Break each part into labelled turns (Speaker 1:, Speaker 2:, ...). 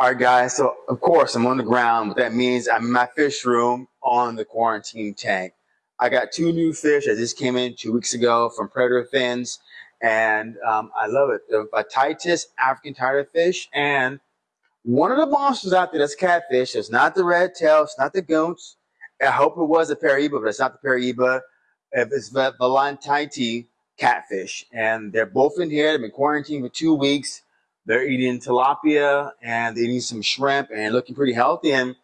Speaker 1: All right, guys. So of course I'm on the ground. What that means, I'm in my fish room on the quarantine tank. I got two new fish that just came in two weeks ago from Predator Fins, and um, I love it. The Vitis African tigerfish, and one of the monsters out there that's catfish. It's not the red tail. It's not the goons. I hope it was a Piraiba, but it's not the Piraiba. It's the Vaillantii catfish, and they're both in here. They've been quarantined for two weeks. They're eating tilapia and they're eating some shrimp and looking pretty healthy. And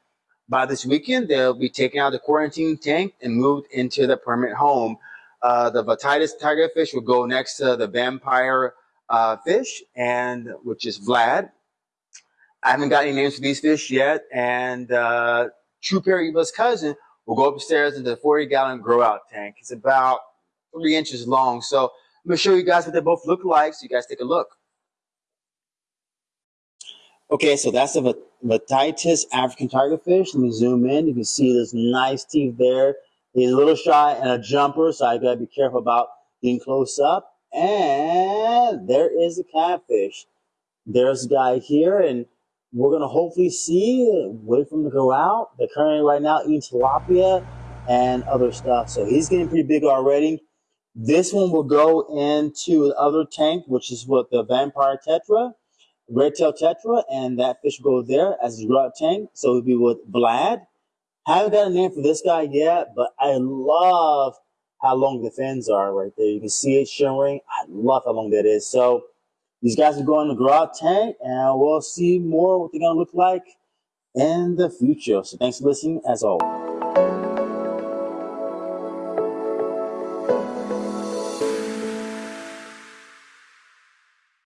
Speaker 1: by this weekend, they'll be taken out of the quarantine tank and moved into the permanent home. Uh, the Vitis tigerfish will go next to the vampire uh, fish, and which is Vlad. I haven't got any names for these fish yet. And uh, True Piraiba's cousin will go upstairs into the 40 gallon grow out tank. It's about three inches long. So I'm going to show you guys what they both look like so you guys take a look. Okay, so that's a Vitis African tigerfish. Let me zoom in. You can see this nice teeth there. He's a little shy and a jumper, so I gotta be careful about getting close up. And there is a catfish. There's a guy here, and we're gonna hopefully see, wait for him to go out. They're currently right now eating tilapia and other stuff. So he's getting pretty big already. This one will go into the other tank, which is what the vampire tetra red tail tetra, and that fish will go there as a grow tank. So it'll be with Vlad. Haven't got a name for this guy yet, but I love how long the fins are right there. You can see it shimmering. I love how long that is. So these guys are going to out tank, and we'll see more what they're going to look like in the future. So thanks for listening, as always.